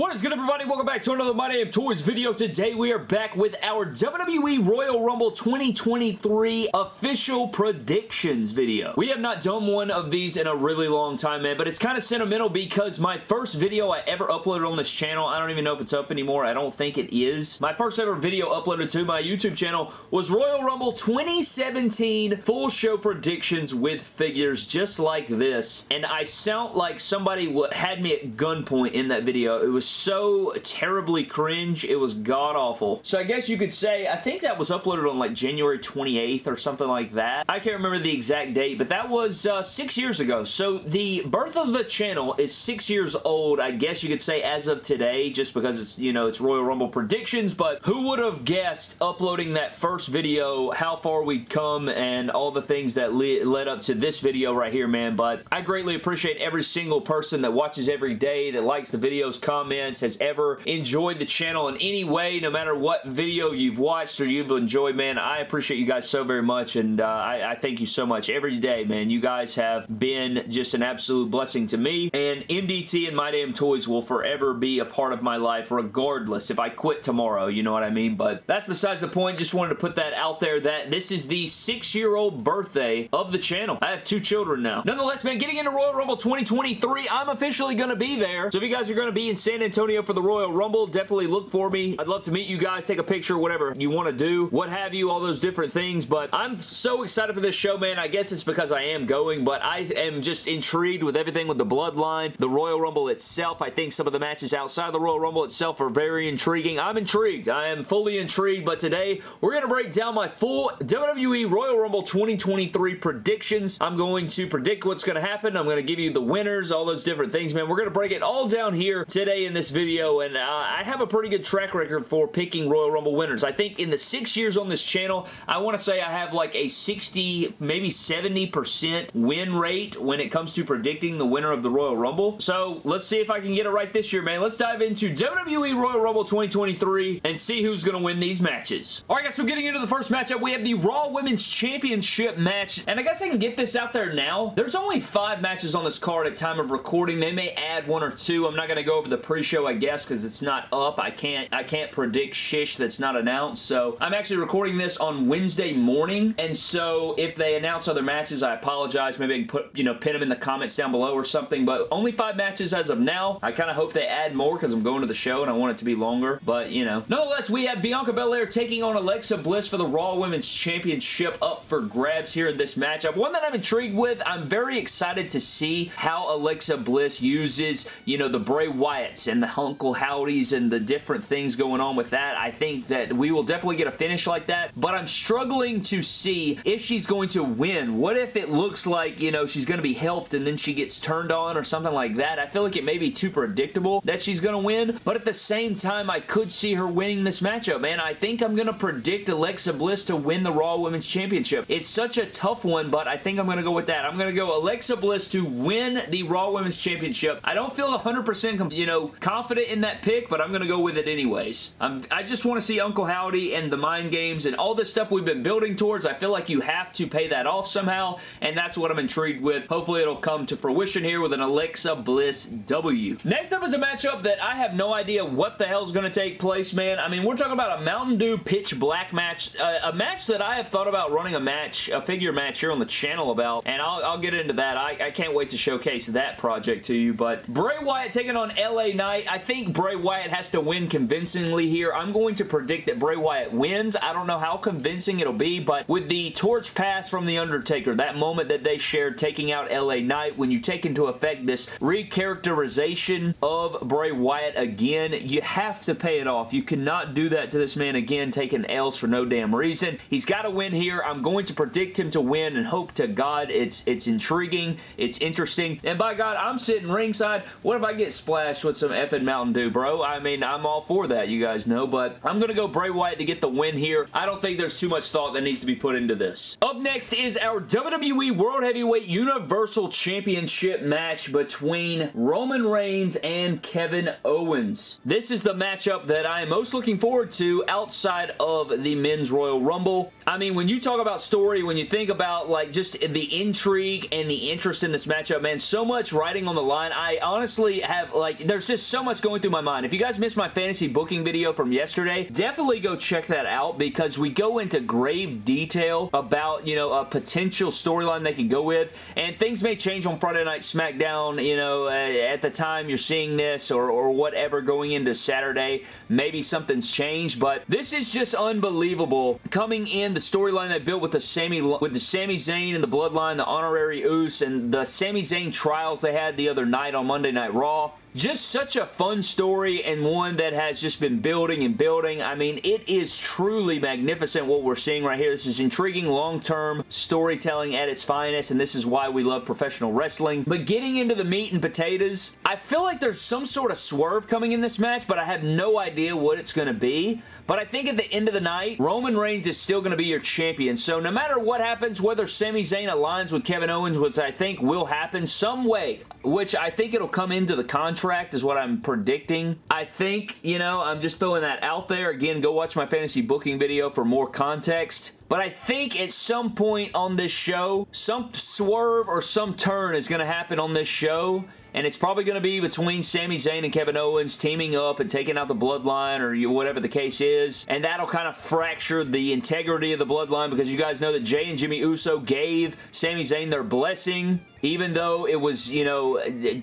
What is good everybody? Welcome back to another My Damn Toys video. Today we are back with our WWE Royal Rumble 2023 official predictions video. We have not done one of these in a really long time, man, but it's kind of sentimental because my first video I ever uploaded on this channel, I don't even know if it's up anymore. I don't think it is. My first ever video uploaded to my YouTube channel was Royal Rumble 2017 full show predictions with figures just like this, and I sound like somebody had me at gunpoint in that video. It was so terribly cringe. It was god-awful. So I guess you could say, I think that was uploaded on like January 28th or something like that. I can't remember the exact date, but that was uh, six years ago. So the birth of the channel is six years old, I guess you could say as of today, just because it's, you know, it's Royal Rumble predictions, but who would have guessed uploading that first video, how far we'd come, and all the things that le led up to this video right here, man, but I greatly appreciate every single person that watches every day, that likes the videos, comments, has ever enjoyed the channel in any way, no matter what video you've watched or you've enjoyed, man, I appreciate you guys so very much, and uh, I, I thank you so much every day, man. You guys have been just an absolute blessing to me, and MDT and My Damn Toys will forever be a part of my life, regardless if I quit tomorrow, you know what I mean? But that's besides the point. Just wanted to put that out there that this is the six-year-old birthday of the channel. I have two children now. Nonetheless, man, getting into Royal Rumble 2023, I'm officially going to be there. So if you guys are going to be in San Antonio for the Royal Rumble. Definitely look for me. I'd love to meet you guys, take a picture, whatever you want to do, what have you, all those different things, but I'm so excited for this show, man. I guess it's because I am going, but I am just intrigued with everything with the Bloodline, the Royal Rumble itself. I think some of the matches outside of the Royal Rumble itself are very intriguing. I'm intrigued. I am fully intrigued, but today we're going to break down my full WWE Royal Rumble 2023 predictions. I'm going to predict what's going to happen. I'm going to give you the winners, all those different things, man. We're going to break it all down here today in this video, and uh, I have a pretty good track record for picking Royal Rumble winners. I think in the six years on this channel, I want to say I have like a 60, maybe 70% win rate when it comes to predicting the winner of the Royal Rumble. So let's see if I can get it right this year, man. Let's dive into WWE Royal Rumble 2023 and see who's going to win these matches. All right, guys, so getting into the first matchup, we have the Raw Women's Championship match, and I guess I can get this out there now. There's only five matches on this card at time of recording. They may add one or two. I'm not going to go over the pre pre-show, I guess, because it's not up. I can't I can't predict shish that's not announced. So I'm actually recording this on Wednesday morning. And so if they announce other matches, I apologize. Maybe I can put, you know, pin them in the comments down below or something. But only five matches as of now. I kind of hope they add more because I'm going to the show and I want it to be longer. But, you know. Nonetheless, we have Bianca Belair taking on Alexa Bliss for the Raw Women's Championship up for grabs here in this matchup. One that I'm intrigued with. I'm very excited to see how Alexa Bliss uses, you know, the Bray Wyatts and the Uncle Howdies and the different things going on with that. I think that we will definitely get a finish like that, but I'm struggling to see if she's going to win. What if it looks like, you know, she's going to be helped and then she gets turned on or something like that? I feel like it may be too predictable that she's going to win, but at the same time, I could see her winning this matchup, man. I think I'm going to predict Alexa Bliss to win the Raw Women's Championship. It's such a tough one, but I think I'm going to go with that. I'm going to go Alexa Bliss to win the Raw Women's Championship. I don't feel 100% you know, confident in that pick, but I'm going to go with it anyways. I'm, I just want to see Uncle Howdy and the mind games and all this stuff we've been building towards. I feel like you have to pay that off somehow, and that's what I'm intrigued with. Hopefully it'll come to fruition here with an Alexa Bliss W. Next up is a matchup that I have no idea what the hell is going to take place, man. I mean, we're talking about a Mountain Dew Pitch Black match, uh, a match that I have thought about running a match, a figure match here on the channel about, and I'll, I'll get into that. I, I can't wait to showcase that project to you, but Bray Wyatt taking on LA Knight. I think Bray Wyatt has to win convincingly here. I'm going to predict that Bray Wyatt wins. I don't know how convincing it'll be, but with the torch pass from The Undertaker, that moment that they shared taking out LA Knight, when you take into effect this recharacterization of Bray Wyatt again, you have to pay it off. You cannot do that to this man again, taking L's for no damn reason. He's got to win here. I'm going to predict him to win and hope to God it's, it's intriguing, it's interesting, and by God, I'm sitting ringside. What if I get splashed with some effing Mountain Dew, bro? I mean, I'm all for that, you guys know, but I'm going to go Bray Wyatt to get the win here. I don't think there's too much thought that needs to be put into this. Up next is our WWE World Heavyweight Universal Championship match between Roman Reigns and Kevin Owens. This is the matchup that I am most looking forward to outside of the Men's Royal Rumble. I mean, when you talk about story, when you think about like just the intrigue and the interest in this matchup, man, so much riding on the line. I honestly have like, there's just so much going through my mind. If you guys missed my fantasy booking video from yesterday, definitely go check that out because we go into grave detail about, you know, a potential storyline they could go with, and things may change on Friday Night SmackDown, you know, at the time you're seeing this or, or whatever going into Saturday. Maybe something's changed, but this is just unbelievable. Coming in, the storyline they built with the Sami with the Sami Zayn and the Bloodline, the Honorary Uce, and the Sami Zayn trials they had the other night on Monday Night Raw. Just such a fun story and one that has just been building and building. I mean, it is truly magnificent what we're seeing right here. This is intriguing long-term storytelling at its finest, and this is why we love professional wrestling. But getting into the meat and potatoes, I feel like there's some sort of swerve coming in this match, but I have no idea what it's going to be. But I think at the end of the night, Roman Reigns is still going to be your champion. So no matter what happens, whether Sami Zayn aligns with Kevin Owens, which I think will happen some way, which I think it'll come into the contract is what I'm predicting. I think, you know, I'm just throwing that out there. Again, go watch my fantasy booking video for more context. But I think at some point on this show, some swerve or some turn is going to happen on this show and it's probably going to be between Sami Zayn and Kevin Owens teaming up and taking out the Bloodline or whatever the case is, and that'll kind of fracture the integrity of the Bloodline because you guys know that Jey and Jimmy Uso gave Sami Zayn their blessing even though it was, you know,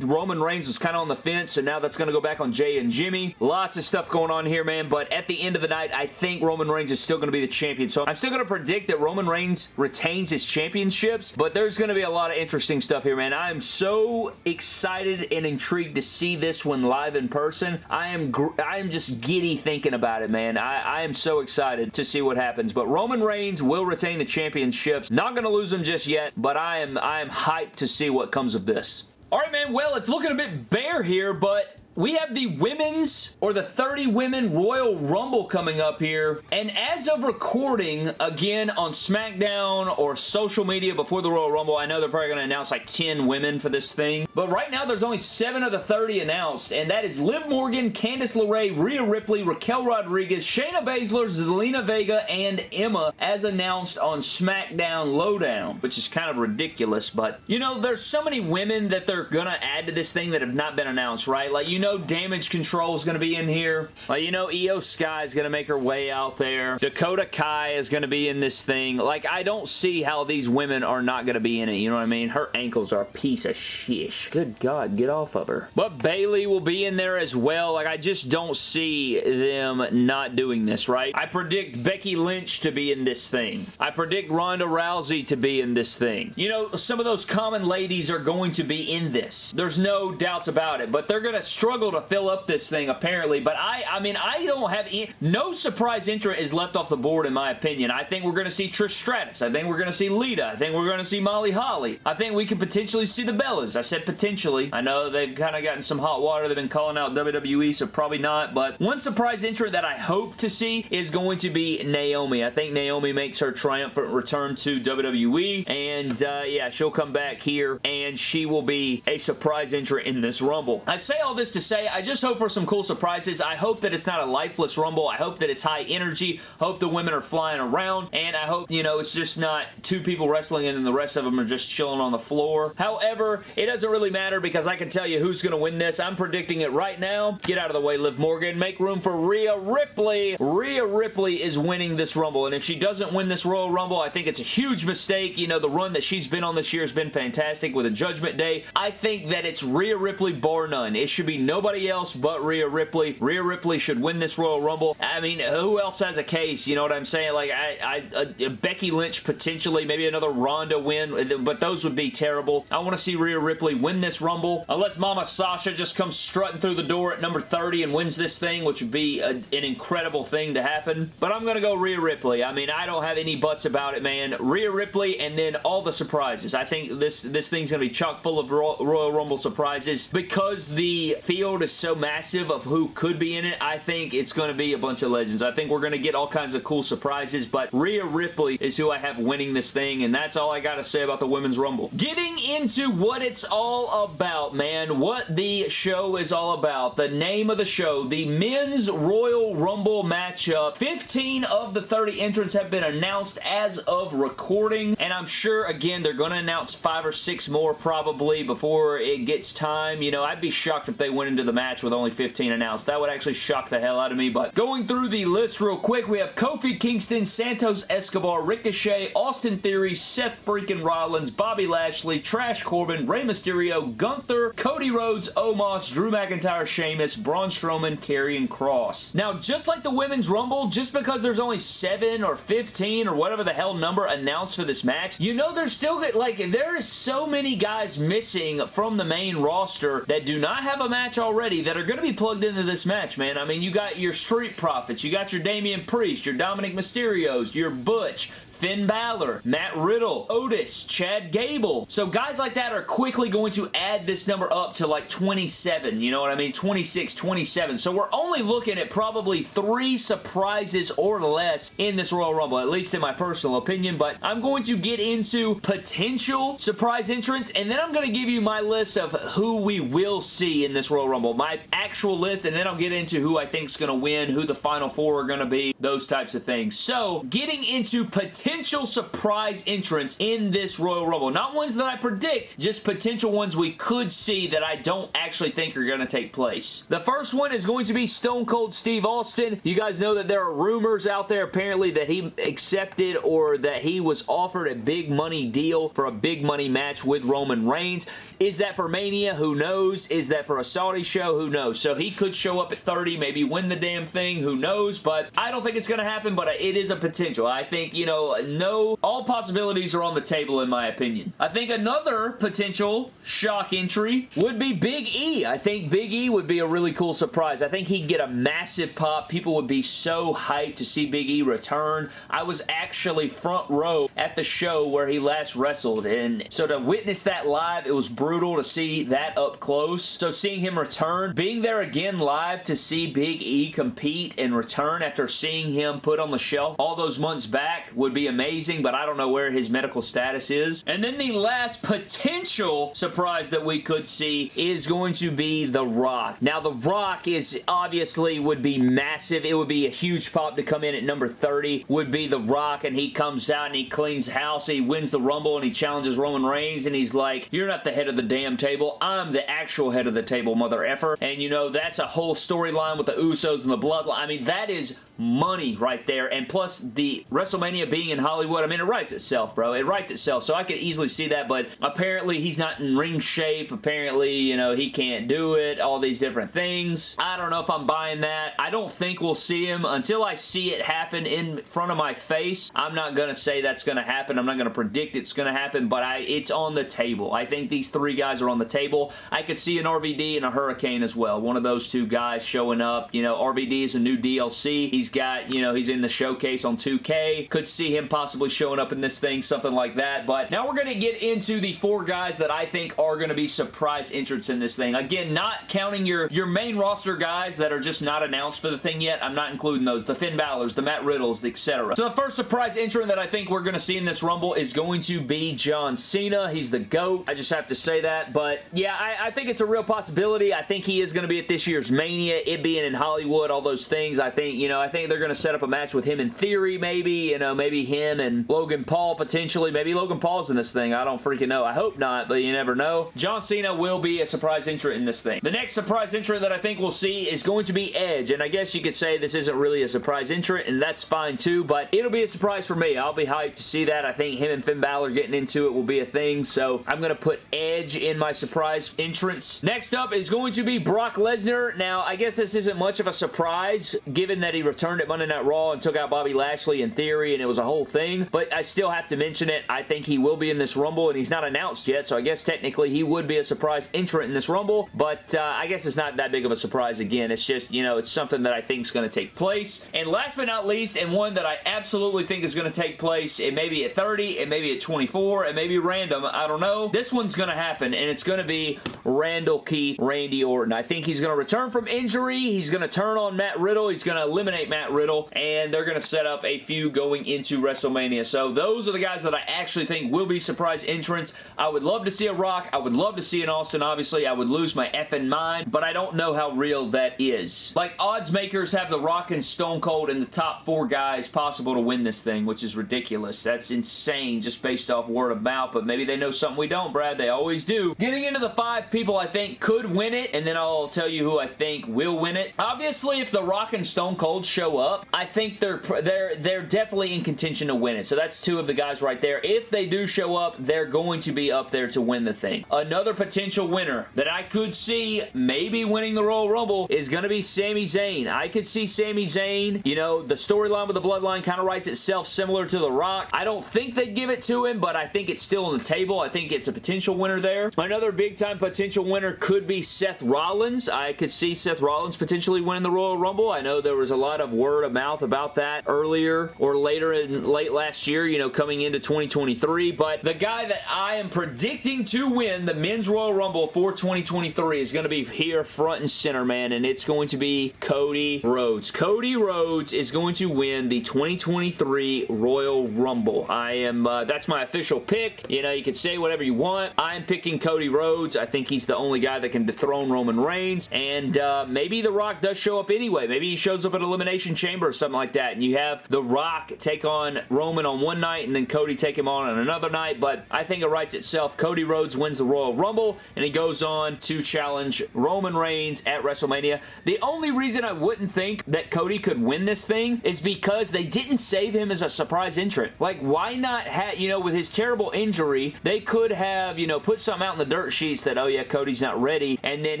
Roman Reigns was kind of on the fence, so now that's going to go back on Jey and Jimmy. Lots of stuff going on here, man, but at the end of the night, I think Roman Reigns is still going to be the champion, so I'm still going to predict that Roman Reigns retains his championships, but there's going to be a lot of interesting stuff here, man. I am so excited and intrigued to see this one live in person. I am I am just giddy thinking about it, man. I, I am so excited to see what happens, but Roman Reigns will retain the championships. Not going to lose them just yet, but I am I am hyped to see what comes of this. Alright man, well it's looking a bit bare here, but we have the women's or the 30 women Royal Rumble coming up here. And as of recording again on SmackDown or social media before the Royal Rumble I know they're probably going to announce like 10 women for this thing. But right now there's only 7 of the 30 announced. And that is Liv Morgan, Candice LeRae, Rhea Ripley, Raquel Rodriguez, Shayna Baszler, Zelina Vega, and Emma as announced on SmackDown Lowdown which is kind of ridiculous but you know there's so many women that they're gonna add to this thing that have not been announced right? Like you know Damage Control is going to be in here. Like, you know Iyo Sky is going to make her way out there. Dakota Kai is going to be in this thing. Like, I don't see how these women are not going to be in it. You know what I mean? Her ankles are a piece of shish. Good God, get off of her. But Bayley will be in there as well. Like, I just don't see them not doing this, right? I predict Becky Lynch to be in this thing. I predict Ronda Rousey to be in this thing. You know, some of those common ladies are going to be in this. There's no doubts about it, but they're going to struggle struggle to fill up this thing apparently, but I, I mean, I don't have any, no surprise entrant is left off the board in my opinion. I think we're going to see Trish Stratus. I think we're going to see Lita. I think we're going to see Molly Holly. I think we could potentially see the Bellas. I said potentially. I know they've kind of gotten some hot water. They've been calling out WWE, so probably not, but one surprise entrant that I hope to see is going to be Naomi. I think Naomi makes her triumphant return to WWE, and uh, yeah, she'll come back here, and she will be a surprise entrant in this Rumble. I say all this to to say. I just hope for some cool surprises. I hope that it's not a lifeless Rumble. I hope that it's high energy. Hope the women are flying around. And I hope, you know, it's just not two people wrestling and then the rest of them are just chilling on the floor. However, it doesn't really matter because I can tell you who's going to win this. I'm predicting it right now. Get out of the way, Liv Morgan. Make room for Rhea Ripley. Rhea Ripley is winning this Rumble. And if she doesn't win this Royal Rumble, I think it's a huge mistake. You know, the run that she's been on this year has been fantastic with a Judgment Day. I think that it's Rhea Ripley bar none. It should be nobody else but Rhea Ripley. Rhea Ripley should win this Royal Rumble. I mean, who else has a case? You know what I'm saying? Like, I, I Becky Lynch potentially, maybe another Ronda win, but those would be terrible. I want to see Rhea Ripley win this Rumble, unless Mama Sasha just comes strutting through the door at number 30 and wins this thing, which would be a, an incredible thing to happen. But I'm going to go Rhea Ripley. I mean, I don't have any buts about it, man. Rhea Ripley and then all the surprises. I think this, this thing's going to be chock full of Royal Rumble surprises because the field is so massive of who could be in it, I think it's going to be a bunch of legends. I think we're going to get all kinds of cool surprises, but Rhea Ripley is who I have winning this thing, and that's all I got to say about the Women's Rumble. Getting into what it's all about, man, what the show is all about, the name of the show, the Men's Royal Rumble matchup. 15 of the 30 entrants have been announced as of recording, and I'm sure, again, they're going to announce five or six more probably before it gets time. You know, I'd be shocked if they went into the match with only 15 announced. That would actually shock the hell out of me, but going through the list real quick, we have Kofi Kingston, Santos Escobar, Ricochet, Austin Theory, Seth freaking Rollins, Bobby Lashley, Trash Corbin, Rey Mysterio, Gunther, Cody Rhodes, Omos, Drew McIntyre, Sheamus, Braun Strowman, Karrion Kross. Now, just like the Women's Rumble, just because there's only 7 or 15 or whatever the hell number announced for this match, you know there's still, like, there is so many guys missing from the main roster that do not have a match already that are going to be plugged into this match, man. I mean, you got your Street Profits, you got your Damian Priest, your Dominik Mysterios, your Butch, Finn Balor, Matt Riddle, Otis, Chad Gable. So guys like that are quickly going to add this number up to like 27, you know what I mean? 26, 27. So we're only looking at probably three surprises or less in this Royal Rumble, at least in my personal opinion, but I'm going to get into potential surprise entrants, and then I'm going to give you my list of who we will see in this Royal Rumble. My actual list, and then I'll get into who I think is going to win, who the final four are going to be, those types of things. So, getting into potential potential surprise entrants in this Royal Rumble. Not ones that I predict, just potential ones we could see that I don't actually think are going to take place. The first one is going to be Stone Cold Steve Austin. You guys know that there are rumors out there apparently that he accepted or that he was offered a big money deal for a big money match with Roman Reigns. Is that for Mania? Who knows? Is that for a Saudi show? Who knows? So he could show up at 30, maybe win the damn thing. Who knows? But I don't think it's going to happen, but it is a potential. I think, you know, no, all possibilities are on the table in my opinion. I think another potential shock entry would be Big E. I think Big E would be a really cool surprise. I think he'd get a massive pop. People would be so hyped to see Big E return. I was actually front row at the show where he last wrestled and so to witness that live, it was brutal to see that up close. So seeing him return, being there again live to see Big E compete and return after seeing him put on the shelf all those months back would be amazing, but I don't know where his medical status is. And then the last potential surprise that we could see is going to be The Rock. Now, The Rock is obviously would be massive. It would be a huge pop to come in at number 30, would be The Rock, and he comes out and he cleans house, he wins the Rumble, and he challenges Roman Reigns, and he's like, you're not the head of the damn table. I'm the actual head of the table, mother effer. And, you know, that's a whole storyline with the Usos and the Bloodline. I mean, that is money right there. And plus, the WrestleMania being in Hollywood, I mean, it writes itself, bro. It writes itself. So I could easily see that, but apparently he's not in ring shape. Apparently, you know, he can't do it. All these different things. I don't know if I'm buying that. I don't think we'll see him until I see it happen in front of my face. I'm not going to say that's going to happen. I'm not going to predict it's going to happen, but I it's on the table. I think these three guys are on the table. I could see an RVD and a Hurricane as well. One of those two guys showing up. You know, RVD is a new DLC. He's got, you know, he's in the showcase on 2K. Could see him possibly showing up in this thing, something like that. But now we're going to get into the four guys that I think are going to be surprise entrants in this thing. Again, not counting your, your main roster guys that are just not announced for the thing yet. I'm not including those. The Finn Balor's, the Matt Riddles, etc. So the first surprise entrant that I think we're going to see in this Rumble is going to be John Cena. He's the GOAT. I just have to say that. But yeah, I, I think it's a real possibility. I think he is going to be at this year's Mania. It being in Hollywood, all those things. I think, you know, I think they're going to set up a match with him in theory, maybe. You know, maybe him and Logan Paul potentially. Maybe Logan Paul's in this thing. I don't freaking know. I hope not, but you never know. John Cena will be a surprise entrant in this thing. The next surprise entrant that I think we'll see is going to be Edge, and I guess you could say this isn't really a surprise entrant, and that's fine too, but it'll be a surprise for me. I'll be hyped to see that. I think him and Finn Balor getting into it will be a thing, so I'm going to put Edge in my surprise entrance. Next up is going to be Brock Lesnar. Now, I guess this isn't much of a surprise, given that he returned at Monday Night Raw and took out Bobby Lashley in theory, and it was a whole thing, but I still have to mention it. I think he will be in this Rumble, and he's not announced yet, so I guess technically he would be a surprise entrant in this Rumble, but uh, I guess it's not that big of a surprise again. It's just, you know, it's something that I think is going to take place. And last but not least, and one that I absolutely think is going to take place, it may be at 30, it may be at 24, it may be random, I don't know. This one's going to happen, and it's going to be Randall Keith, Randy Orton. I think he's going to return from injury, he's going to turn on Matt Riddle, he's going to eliminate Matt Riddle, and they're going to set up a few going into WrestleMania. So those are the guys that I actually think will be surprise entrants. I would love to see a Rock. I would love to see an Austin, obviously. I would lose my effing mind, but I don't know how real that is. Like, odds makers have The Rock and Stone Cold in the top four guys possible to win this thing, which is ridiculous. That's insane just based off word of mouth, but maybe they know something we don't, Brad. They always do. Getting into the five people I think could win it, and then I'll tell you who I think will win it. Obviously, if The Rock and Stone Cold show up, I think they're they're they're definitely in contention to win it. So that's two of the guys right there. If they do show up, they're going to be up there to win the thing. Another potential winner that I could see maybe winning the Royal Rumble is going to be Sami Zayn. I could see Sami Zayn, you know, the storyline with the Bloodline kind of writes itself similar to The Rock. I don't think they'd give it to him, but I think it's still on the table. I think it's a potential winner there. Another big-time potential winner could be Seth Rollins. I could see Seth Rollins potentially winning the Royal Rumble. I know there was a lot of word of mouth about that earlier or later in late last year, you know, coming into 2023, but the guy that I am predicting to win the Men's Royal Rumble for 2023 is going to be here front and center, man, and it's going to be Cody Rhodes. Cody Rhodes is going to win the 2023 Royal Rumble. I am, uh, that's my official pick. You know, you can say whatever you want. I'm picking Cody Rhodes. I think he's the only guy that can dethrone Roman Reigns, and uh, maybe The Rock does show up anyway. Maybe he shows up at Elimination Chamber or something like that, and you have The Rock take on Roman on one night, and then Cody take him on on another night, but I think it writes itself. Cody Rhodes wins the Royal Rumble, and he goes on to challenge Roman Reigns at WrestleMania. The only reason I wouldn't think that Cody could win this thing is because they didn't save him as a surprise entrant. Like, why not have, you know, with his terrible injury, they could have, you know, put something out in the dirt sheets that, oh yeah, Cody's not ready, and then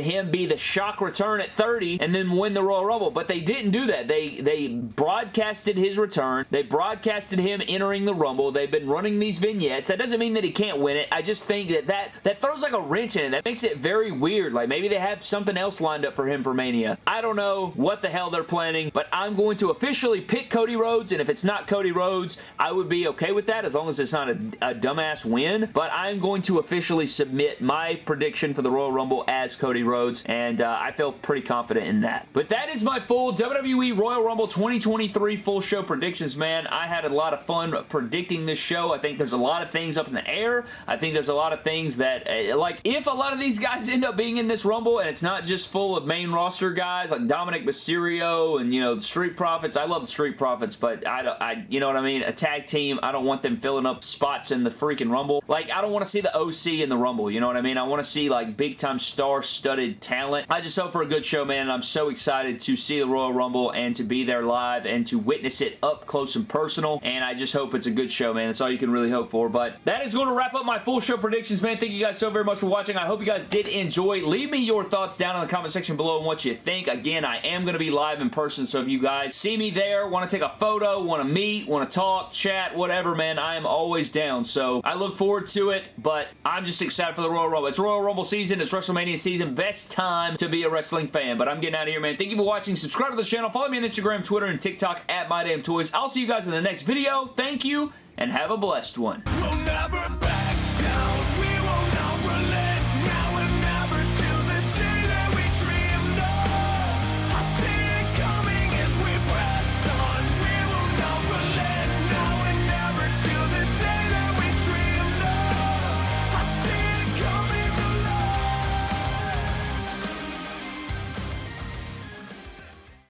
him be the shock return at 30 and then win the Royal Rumble. But they didn't do that. They, they broadcasted his return. They broadcasted him entering the Rumble. They've been running these vignettes. That doesn't mean that he can't win it. I just think that that, that throws like a wrench in it. That makes it very weird. Like maybe they have something else lined up for him for Mania. I don't know what the hell they're planning, but I'm going to officially pick Cody Rhodes, and if it's not Cody Rhodes, I would be okay with that as long as it's not a, a dumbass win, but I'm going to officially submit my prediction for the Royal Rumble as Cody Rhodes, and uh, I feel pretty confident in that. But that is my full WWE Royal Rumble 2023 full show predictions, man. I had a lot of fun predicting this show. I think there's a lot of things up in the air. I think there's a lot of things that, uh, like, if a lot of these guys end up being in this Rumble and it's not just full of main roster guys like Dominik Mysterio and, you know, the Street Profits. I love the Street Profits, but I, I, you know what I mean? A tag team, I don't want them filling up spots in the freaking Rumble. Like, I don't want to see the OC in the Rumble, you know what I mean? I want to see, like, big-time star-studded talent. I just hope for a good show, man, and I'm so excited to see the Royal Rumble and to be there live and to witness it up close and personal, and I just hope it's a good show, man. That's all you can really hope for, but that is going to wrap up my full show predictions, man. Thank you guys so very much for watching. I hope you guys did enjoy. Leave me your thoughts down in the comment section below on what you think. Again, I am going to be live in person, so if you guys see me there, want to take a photo, want to meet, want to talk, chat, whatever, man, I am always down. So I look forward to it, but I'm just excited for the Royal Rumble. It's Royal Rumble season. It's WrestleMania season. Best time to be a wrestling fan, but I'm getting out of here, man. Thank you for watching. Subscribe to the channel. Follow me on Instagram, Twitter, and TikTok at MyDamnToys. I'll see you guys in the next video. Thank you, and have a blessed one. We'll